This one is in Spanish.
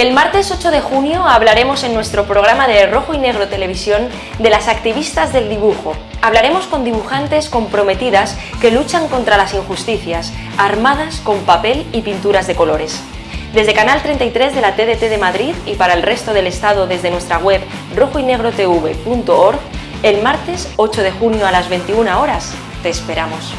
El martes 8 de junio hablaremos en nuestro programa de Rojo y Negro Televisión de las activistas del dibujo. Hablaremos con dibujantes comprometidas que luchan contra las injusticias, armadas con papel y pinturas de colores. Desde Canal 33 de la TDT de Madrid y para el resto del Estado desde nuestra web rojoynegrotv.org, el martes 8 de junio a las 21 horas te esperamos.